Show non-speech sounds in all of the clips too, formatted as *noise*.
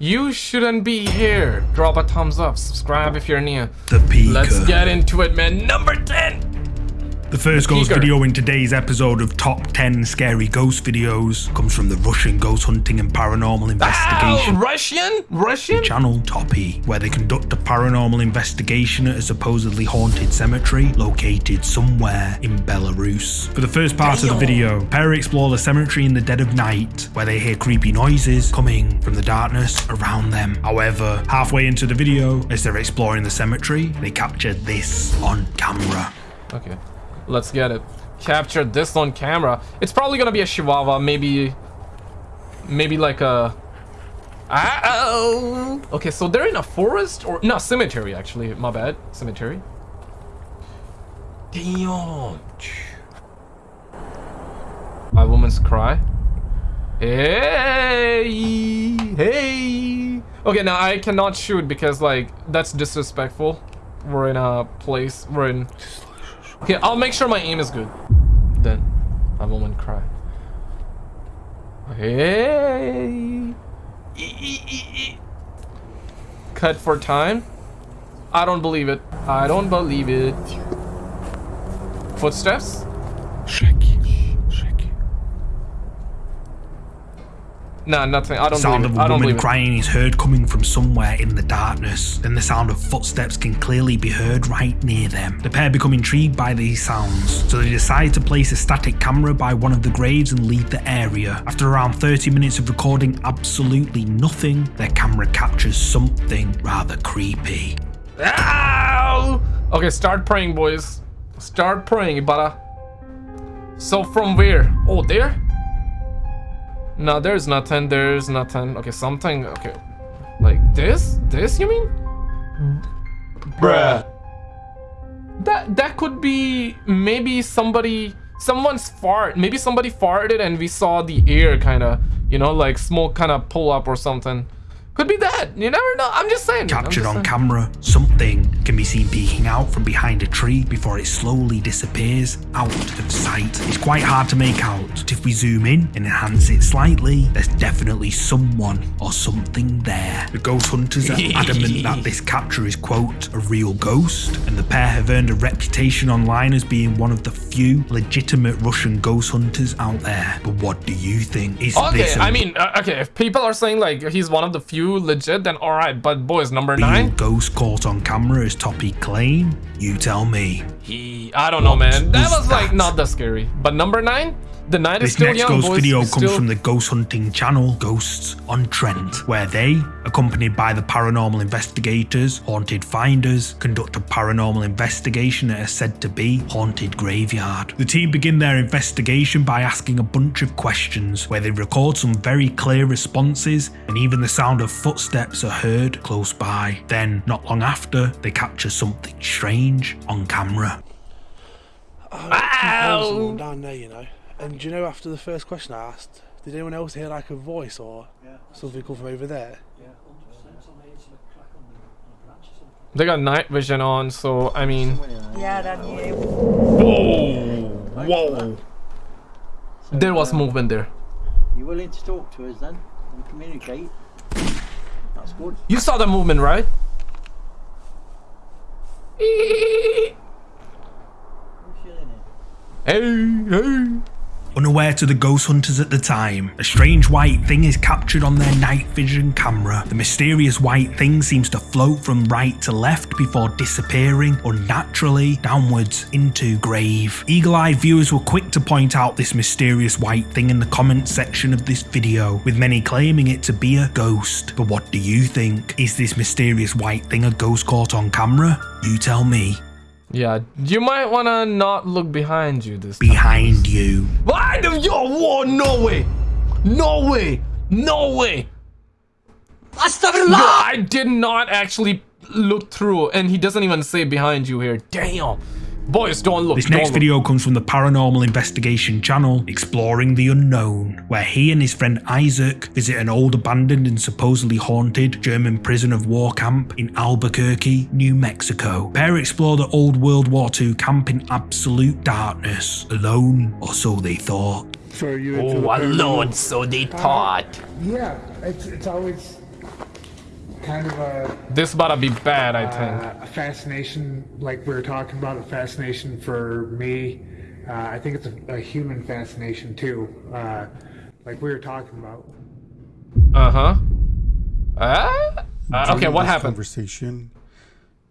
You shouldn't be here. Drop a thumbs up. Subscribe if you're new. The Peaker. Let's get into it, man. Number 10. The first ghost video in today's episode of Top 10 Scary Ghost Videos comes from the Russian Ghost Hunting and Paranormal Investigation Russian? Russian? channel Toppy, where they conduct a paranormal investigation at a supposedly haunted cemetery located somewhere in Belarus. For the first part of the video, pair explore the cemetery in the dead of night, where they hear creepy noises coming from the darkness around them. However, halfway into the video, as they're exploring the cemetery, they capture this on camera. Okay. Let's get it. Capture this on camera. It's probably gonna be a chihuahua, maybe maybe like a Oh. Okay, so they're in a forest or no cemetery actually. My bad. Cemetery. Damn. My woman's cry. Hey, hey. Okay, now I cannot shoot because like that's disrespectful. We're in a place. We're in. Okay, I'll make sure my aim is good. Then, my woman cry. Hey. E, e, e. Cut for time. I don't believe it. I don't believe it. Footsteps. Nah, nothing. I don't The sound believe of a I woman crying is heard coming from somewhere in the darkness. Then the sound of footsteps can clearly be heard right near them. The pair become intrigued by these sounds, so they decide to place a static camera by one of the graves and leave the area. After around 30 minutes of recording absolutely nothing, their camera captures something rather creepy. Ow! Okay, start praying, boys. Start praying, Ibarra. So from where? Oh, there? No, there's nothing. There's nothing. Okay, something. Okay. Like this? This, you mean? Bruh. That, that could be maybe somebody, someone's fart. Maybe somebody farted and we saw the air kind of, you know, like smoke kind of pull up or something. Could be that. You never know. I'm just saying. Captured just on saying. camera, something can be seen peeking out from behind a tree before it slowly disappears out of sight. It's quite hard to make out, but if we zoom in and enhance it slightly, there's definitely someone or something there. The ghost hunters are *laughs* adamant that this capture is, quote, a real ghost, and the pair have earned a reputation online as being one of the few legitimate Russian ghost hunters out there. But what do you think? Is Okay, this I mean, uh, okay, if people are saying like he's one of the few legit, then alright, but boys, number real nine? ghost caught on camera as Toppy claim? You tell me. He, I don't know, man. That was was like not that scary. But number nine? The night is This still next young, ghost boys. video comes still- from the ghost hunting channel Ghosts on Trent, where they, accompanied by the paranormal investigators, haunted finders, conduct a paranormal investigation at a said to be haunted graveyard. The team begin their investigation by asking a bunch of questions, where they record some very clear responses, and even the sound of footsteps are heard close by. Then, not long after, they capture something strange on camera. Ow! down there, you know. And do you know after the first question I asked, did anyone else hear like a voice or something come from over there? They got night vision on, so I mean. Yeah, that you. Whoa! Whoa! There was movement there. You willing to talk to us then and communicate? That's good. You saw the movement, right? Who's yelling it? Hey, hey. Unaware to the ghost hunters at the time, a strange white thing is captured on their night vision camera. The mysterious white thing seems to float from right to left before disappearing unnaturally downwards into grave. Eagle-eyed viewers were quick to point out this mysterious white thing in the comments section of this video, with many claiming it to be a ghost. But what do you think? Is this mysterious white thing a ghost caught on camera? You tell me. Yeah, you might wanna not look behind you this time. Behind you. Why do yo whoa no way? No way! No way! Yo, I did not actually look through and he doesn't even say behind you here. Damn boys don't look This don't next look. video comes from the Paranormal Investigation channel, Exploring the Unknown, where he and his friend Isaac visit an old abandoned and supposedly haunted German prison of war camp in Albuquerque, New Mexico. Pair explore the old World War II camp in absolute darkness, alone, or so they thought. So you oh alone so they thought Yeah, it's, it's always kind of a, This about to be bad, I uh, think. a fascination, like we were talking about, a fascination for me. Uh, I think it's a, a human fascination too, uh, like we were talking about. Uh-huh. Uh, uh, okay, what happened? Conversation.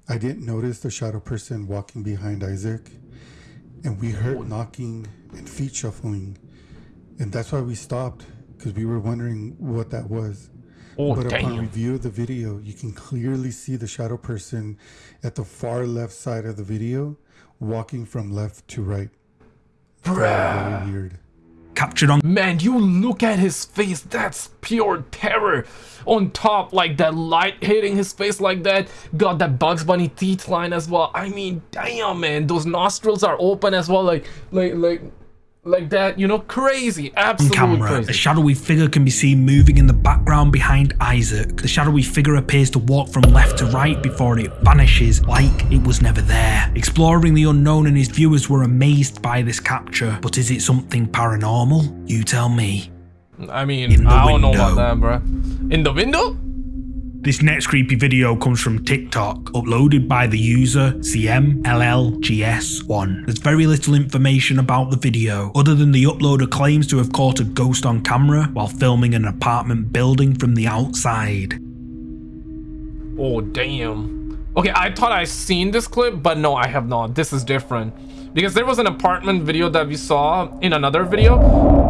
I didn't notice the shadow person walking behind Isaac, and we heard knocking and feet shuffling, and that's why we stopped because we were wondering what that was. Oh, but upon review of the video, you can clearly see the shadow person at the far left side of the video, walking from left to right. Very weird. Captured on Man, you look at his face, that's pure terror. On top, like that light hitting his face like that. Got that Bugs Bunny teeth line as well. I mean, damn man, those nostrils are open as well, like like like like that, you know, crazy. Absolutely camera, crazy. a shadowy figure can be seen moving in the background behind Isaac. The shadowy figure appears to walk from left to right before it vanishes like it was never there. Exploring the unknown and his viewers were amazed by this capture, but is it something paranormal? You tell me. I mean, I don't know about that, bruh. In the window? This next creepy video comes from TikTok, uploaded by the user CMLLGS1. There's very little information about the video, other than the uploader claims to have caught a ghost on camera while filming an apartment building from the outside. Oh, damn. Okay, I thought I seen this clip, but no, I have not. This is different. Because there was an apartment video that we saw in another video.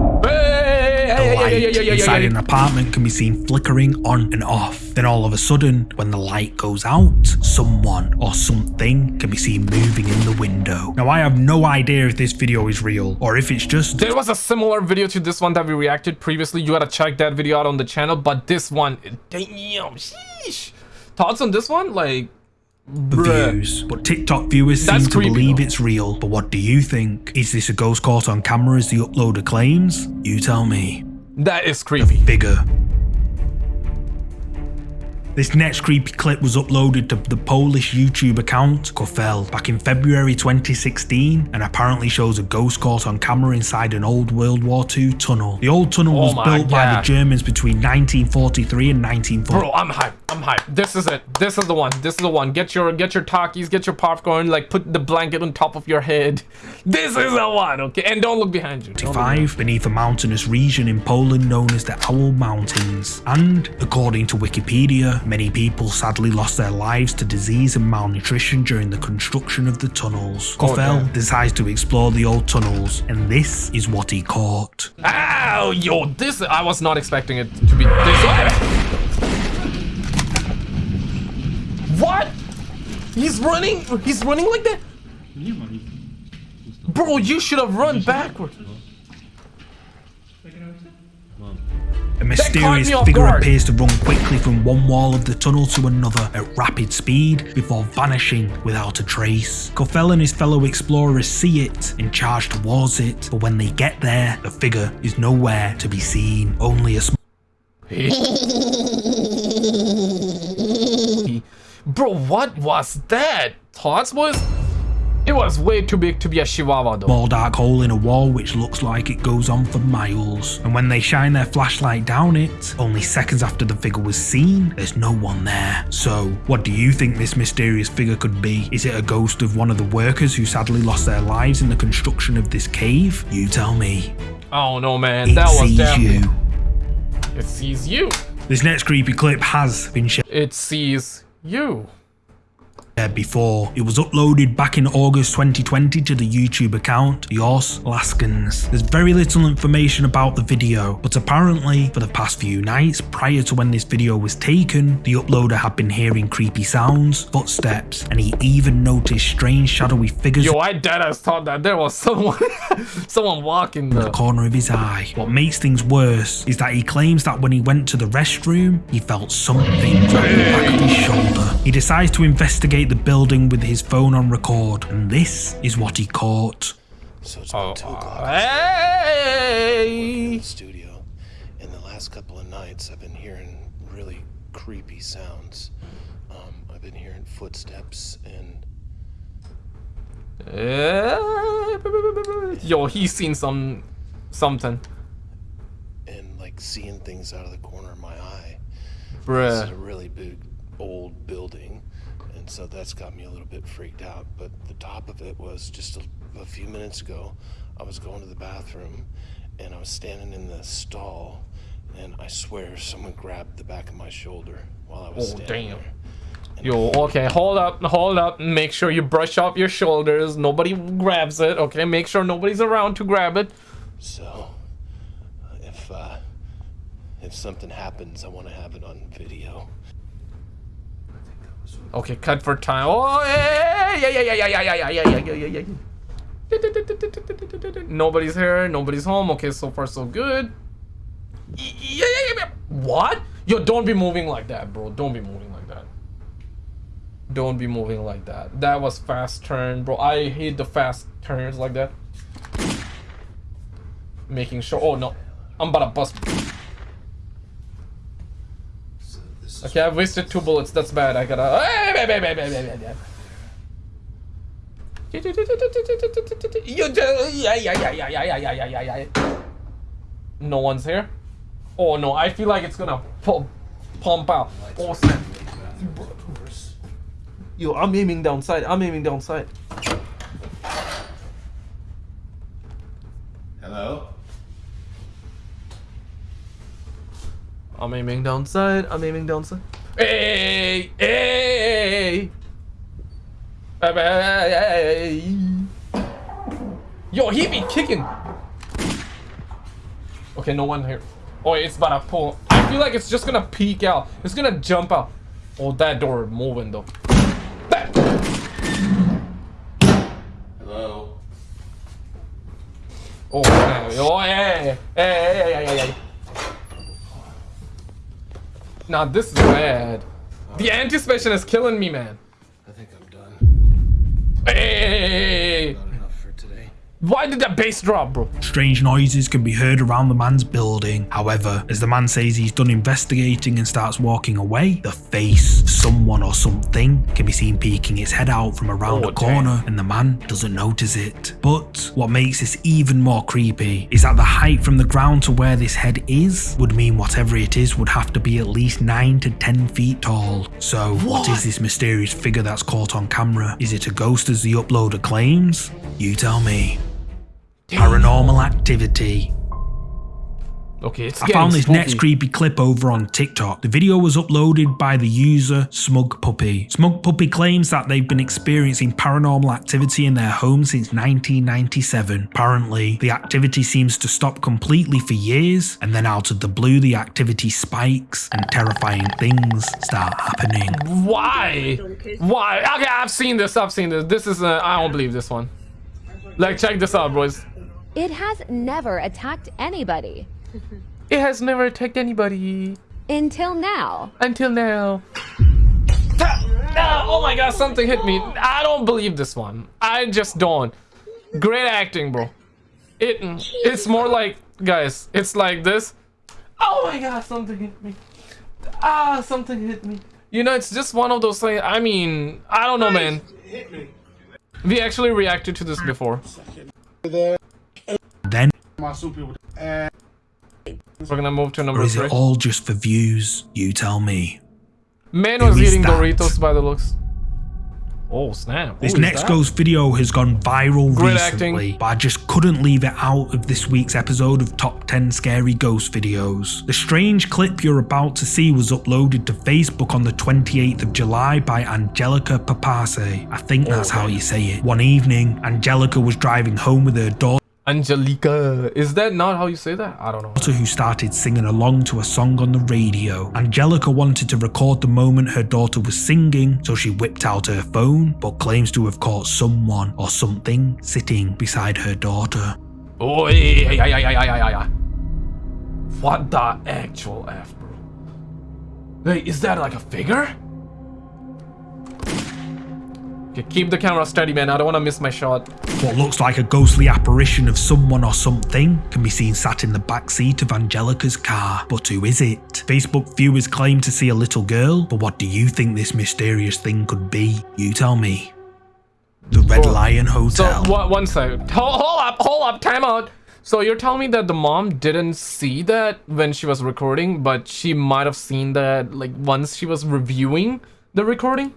Light hey, hey, hey, inside an apartment can be seen flickering on and off. Then all of a sudden, when the light goes out, someone or something can be seen moving in the window. Now I have no idea if this video is real or if it's just There was a similar video to this one that we reacted previously. You gotta check that video out on the channel. But this one, damn, sheesh. Thoughts on this one? Like, views. But TikTok viewers That's seem to creepy, believe though. it's real. But what do you think? Is this a ghost caught on camera as the uploader claims? You tell me. That is creepy. Bigger. This next creepy clip was uploaded to the Polish YouTube account Kofel back in February 2016 and apparently shows a ghost caught on camera inside an old World War II tunnel. The old tunnel Oh was built by the Germans between 1943 and 1940. Bro, I'm hyped. I'm hyped. This is it. This is the one. This is the one. Get your get your Takis, get your popcorn, like put the blanket on top of your head. This is the one, okay? And don't look behind you. Don't look behind you. 1945 beneath a mountainous region in Poland known as the Owl Mountains. And, according to Wikipedia, many people sadly lost their lives to disease and malnutrition during the construction of the tunnels. Oh, decides to explore the old tunnels, and this is what he caught. Ow, yo, this I was not expecting it to be this way. What? He's running. He's running like that. Bro, you should have run backward. A mysterious figure appears to run quickly from one wall of the tunnel to another at rapid speed before vanishing without a trace. Kofel and his fellow explorers see it and charge towards it, but when they get there, the figure is nowhere to be seen. Only a small *laughs* Bro, what was that? Thoughts was? It was way too big to be a chihuahua though. small dark hole in a wall which looks like it goes on for miles. And when they shine their flashlight down it, only seconds after the figure was seen, there's no one there. So, what do you think this mysterious figure could be? Is it a ghost of one of the workers who sadly lost their lives in the construction of this cave? You tell me. Oh no, man, It that was sees definitely. you. It sees you. This next creepy clip has been shared It sees you. Before. It was uploaded back in August 2020 to the YouTube account Yours Laskins. There's very little information about the video, but apparently for the past few nights prior to when this video was taken, the uploader had been hearing creepy sounds, footsteps, and he even noticed strange shadowy figures Yo, I deadass thought that there was someone, *laughs* someone walking in the the. corner of his eye. What makes things worse is that he claims that when he went to the restroom, he felt something grab the back of his shoulder. He decides to investigate the building with his phone on record, and this is what he caught. So it's Oh, about two o'clock uh, hey! in the studio. In the last couple of nights, I've been hearing really creepy sounds. Um, I've been hearing footsteps and Eh, Yo, he's seen some something, and like seeing things out of the corner of my eye. This is a really big, old building, and so that's got me a little bit freaked out. But the top of it was just a, a few minutes ago. I was going to the bathroom, and I was standing in the stall, and I swear someone grabbed the back of my shoulder while I was Oh, standing damn. there. Yo, okay, hold up, hold up. Make sure you brush off your shoulders. Nobody grabs it, okay? Make sure nobody's around to grab it. So, if uh, if something happens, I want to have it on video. Okay, cut for time. Oh, yeah, yeah, yeah, yeah, yeah, yeah, yeah, yeah, yeah, yeah, yeah. Nobody's here. Nobody's home. Okay, so far so good. Yeah, yeah, yeah, yeah. What? Yo, don't be moving like that, bro. Don't be moving like that. Don't be moving like that. That was fast turn, bro. I hate the fast turns like that. Making sure. Oh no, I'm about to bust. Okay, I've wasted two bullets. That's bad. I gotta. You do. Yeah, yeah, yeah, yeah, yeah, yeah, yeah, yeah, yeah. No one's here. Oh no, I feel like it's gonna pu- pump out. Oh snap. Yo, I'm aiming downside. I'm aiming downside. Hello. I'm aiming downside. I'm aiming downside. Hey, hey, hey, hey. Yo, he be kicking. Okay, no one here. Oh, it's about to pull. I feel like it's just gonna peek out. It's gonna jump out. Oh, that door moving though. That- Hello. Oh, man. oh, hey, hey, hey, hey, hey, hey. Nah, this is bad. The anticipation is killing me, man. I think I'm done. Hey, Not enough for today. Why did that bass drop, bro? Strange noises can be heard around the man's building. However, as the man says he's done investigating and starts walking away, the face, someone or something, can be seen peeking its head out from around Oh, a corner and the man doesn't notice it. But what makes this even more creepy is that the height from the ground to where this head is would mean whatever it is would have to be at least 9 to 10 feet tall. So, what is this mysterious figure that's caught on camera? Is it a ghost as the uploader claims? You tell me. Paranormal activity. Okay, it's I found this spooky. next creepy clip over on TikTok. The video was uploaded by the user Smug Puppy. Smug Puppy claims that they've been experiencing paranormal activity in their home since 1997. Apparently, the activity seems to stop completely for years, and then out of the blue, the activity spikes and terrifying things start happening. Why? Why? Okay, I've seen this. I've seen this. This is. Uh, I don't believe this one. Like, check this out, boys. It has never attacked anybody. *laughs* It has never attacked anybody Until now. until now. *laughs* Ah, oh my god, something hit me. I don't believe this one. I just don't. Great acting, bro. It it's more like guys, it's like this. Oh my god, something hit me. Ah, something hit me. You know, it's just one of those things. I mean, I don't know, man. We actually reacted to this before. Then, We're gonna move to or is three. it all just for views? You tell me. Man Who was eating that? Doritos by the looks. Oh snap! This Who is next that? ghost video has gone viral Great recently, acting. but I just couldn't leave it out of this week's episode of Top 10 Scary Ghost Videos. The strange clip you're about to see was uploaded to Facebook on the 28th of July by Angelica Papase. I think oh, that's how you say it. One evening, Angelica was driving home with her daughter. Angelica. Is that not how you say that? I don't know. who started singing along to a song on the radio. Angelica wanted to record the moment her daughter was singing, so she whipped out her phone, but claims to have caught someone or something sitting beside her daughter. Oh, yeah, yeah, yeah, yeah, yeah, yeah. What the actual F, bro? Wait, is that like a figure? Okay, keep the camera steady, man. I don't want to miss my shot. What looks like a ghostly apparition of someone or something can be seen sat in the back seat of Angelica's car. But who is it? Facebook viewers claim to see a little girl, but what do you think this mysterious thing could be? You tell me. The Red Lion So, Hotel. one, one second. Hold, hold up, hold up, time out. So you're telling me that the mom didn't see that when she was recording, but she might have seen that like once she was reviewing the recording?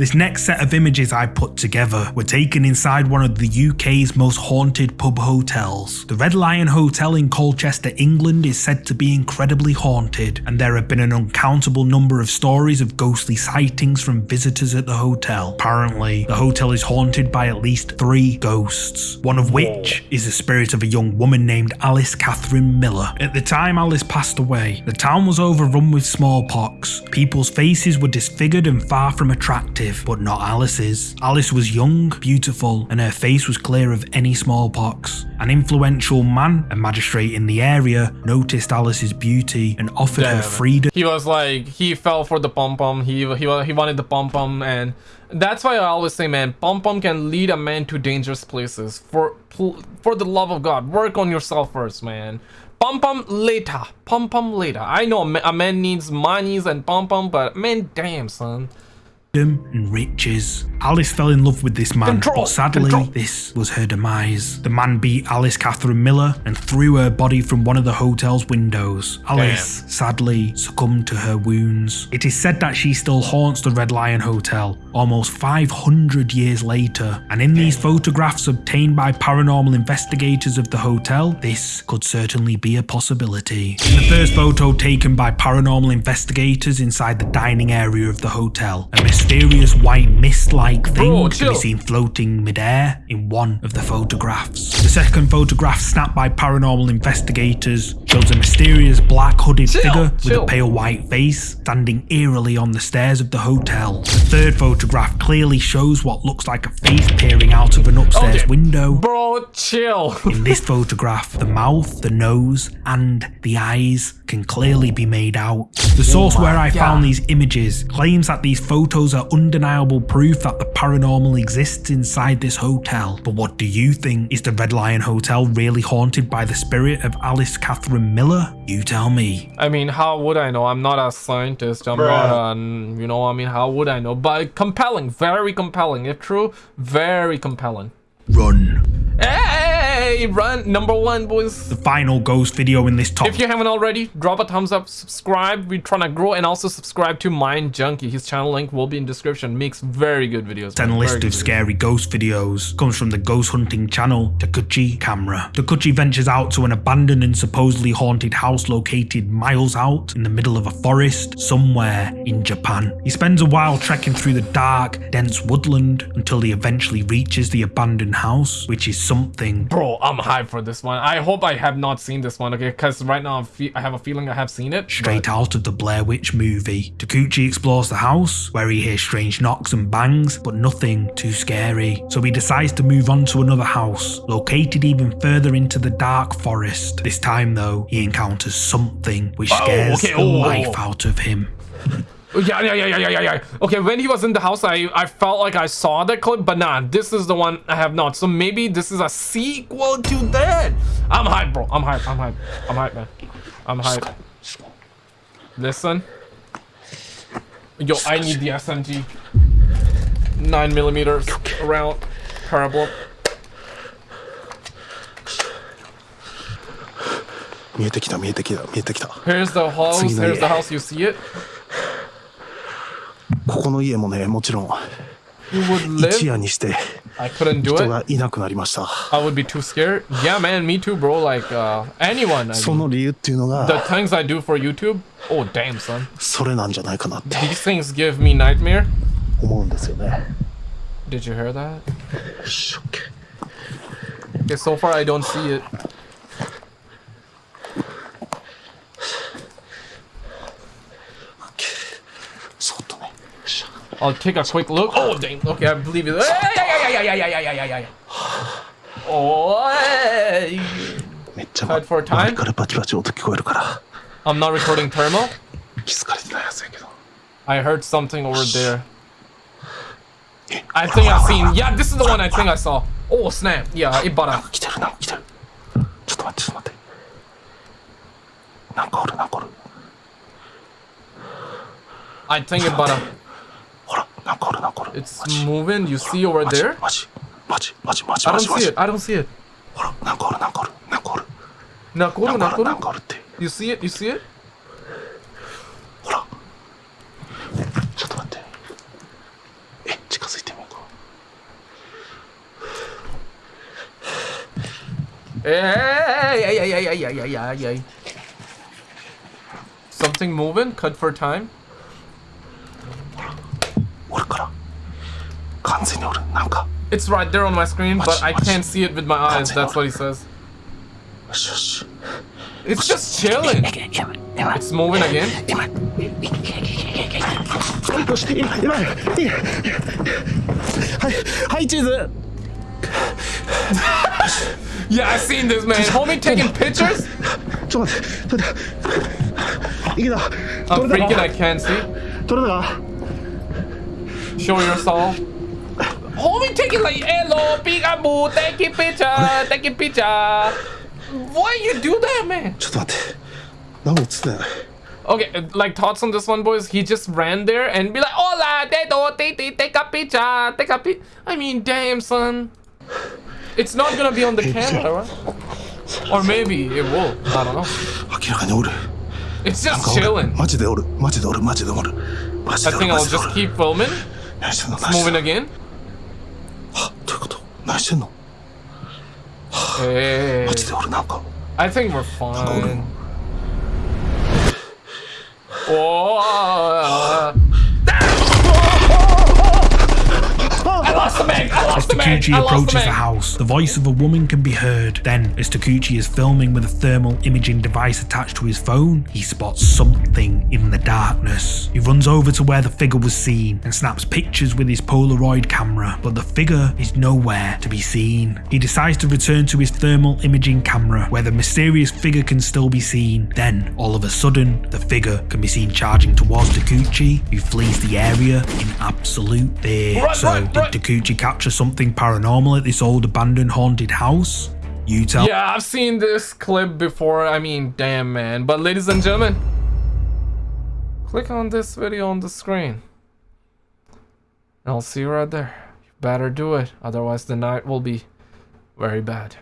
This next set of images I put together were taken inside one of the UK's most haunted pub hotels. The Red Lion Hotel in Colchester, England is said to be incredibly haunted, and there have been an uncountable number of stories of ghostly sightings from visitors at the hotel. Apparently, the hotel is haunted by at least three ghosts, one of which is the spirit of a young woman named Alice Catherine Miller. At the time Alice passed away, the town was overrun with smallpox. People's faces were disfigured and far from attractive but not Alice's. Alice was young, beautiful, and her face was clear of any smallpox. An influential man, a magistrate in the area, noticed Alice's beauty and offered her freedom He was like he fell for the pom pom. He he he wanted the pom pom, and that's why I always say, man, pom pom can lead a man to dangerous places. For for the love of God, work on yourself first, man. Pom pom later, pom pom later. I know a a man needs monies and pom pom, but man, damn son. And riches. Alice fell in love with this man, Control, but sadly, control. this was her demise. The man beat Alice Catherine Miller and threw her body from one of the hotel's windows. Alice sadly succumbed to her wounds. It is said that she still haunts the Red Lion Hotel almost 500 years later, and in these photographs obtained by paranormal investigators of the hotel, this could certainly be a possibility. In the first photo taken by paranormal investigators inside the dining area of the hotel, a mysterious white mist-like thing can be seen floating midair in one of the photographs. The second photograph snapped by paranormal investigators shows a mysterious black hooded Chill, figure with a pale white face standing eerily on the stairs of the hotel. The third photograph clearly shows what looks like a face peering out of an upstairs Okay. window. Bro, chill. In this *laughs* photograph, the mouth, the nose, and the eyes can clearly be made out. The source where I found these images claims that these photos are undeniable proof that the paranormal exists inside this hotel. But what do you think? Is the Red Lion Hotel really haunted by the spirit of Alice Catherine Miller? You tell me. I mean, how would I know? I'm not a scientist. I'm not an, you know, I mean, how would I know? But compelling, very compelling. If true, very compelling. Run. Hey, run, number one, boys. The final ghost video in this top If you haven't already, drop a thumbs up, subscribe. We're trying to grow and also subscribe to Mind Junkie. His channel link will be in description. Makes very good videos. 10 list Very of good videos. scary ghost videos comes from the ghost hunting channel Takuchi Camera. Takuchi ventures out to an abandoned and supposedly haunted house located miles out in the middle of a forest somewhere in Japan. He spends a while trekking through the dark, dense woodland until he eventually reaches the abandoned house, which is something Bro, I'm hyped for this one. I hope I have not seen this one, okay? Because right now I have a feeling I have seen it. straight but- out of the Blair Witch movie. Takuchi explores the house, where he hears strange knocks and bangs, but nothing too scary. So he decides to move on to another house, located even further into the dark forest. This time, though, he encounters something which oh, scares okay, the oh. life out of him. *laughs* Yeah, yeah, yeah, yeah, yeah, yeah. Okay, when he was in the house, I, I felt like I saw that clip, but nah, this is the one I have not. So maybe this is a sequel to that. I'm hyped, bro. I'm hyped. I'm hyped. I'm hyped, man. I'm hyped. Listen. Yo, I need the SMG. 9 millimeters round parabola. Here's the house. Here's the house. You see it? ここの家もねもちろん一.夜にして人.がいなくなりました I would be too scared. Yeah, man, me too, bro. Like uh, anyone. I そ mean. の理由っていうの The が things I do for YouTube. Oh damn, son. それなんじゃないかなって These things give me nightmare. 思うんですよね Did you hear that? Okay, so far I don't see it. I'll take a quick look. Oh, dang. Okay, I believe you. Yeah, yeah, yeah, yeah, yeah, yeah, yeah, yeah, yeah. Oh, Tied for time. I'm not recording thermal. I heard something over there. I think I've seen. Yeah, this is the one I think I saw. Oh, snap. Yeah, it bought out. ちょっと待って、ちょっと待って。なんかおる、なんかおる。I think it bought. It's moving. You see over there? I don't see it. I don't see it. Nakoru, Nakoru. You see it? You see it? Hey, hey, hey, hey, hey, hey, hey, hey, hey. Something moving? Cut for time? It's right there on my screen, but I can't see it with my eyes. That's what he says. It's just chilling. It's moving again. Hi, Jesus. yeah, I've seen this, man. Homie taking pictures? I'm freaking, I can't see. 取れたか Show your soul. Homie taking like hello, peekaboo, taking picture, taking picture. Why you do that, man? ちょっと待って何も映ってない Okay, uh, like thoughts on this one, boys. He just ran there and be like, "Hola, they do, they, they, take a picture, take a pic." I mean, damn, son. It's not gonna be on the camera, right? Or maybe it will. I don't know. 明らかにおる It's なん just かおる chilling. マジでおるマジでおるマジでおるマジ I でおる think マ I'll ジでお just る keep filming. 何してんの何してん Moving の again. はどういうこと何してんの Hey, マジでおるなんか I think we're fine. Oh, I lost the. I As lost the mag. Takuchi lost the approaches the house, the voice of a woman can be heard. Then, as Takuchi is filming with a thermal imaging device attached to his phone, he spots something in the darkness. He runs over to where the figure was seen and snaps pictures with his Polaroid camera, but the figure is nowhere to be seen. He decides to return to his thermal imaging camera, where the mysterious figure can still be seen. Then, all of a sudden, the figure can be seen charging towards Takuchi, who flees the area in absolute fear. Run, so, run, did run. Takuchi capture something paranormal at this old abandoned haunted house? You tell Yeah, I've seen this clip before. I mean, damn, man. But ladies and gentlemen, click on this video on the screen. I'll see you right there. You better do it. Otherwise, the night will be very bad.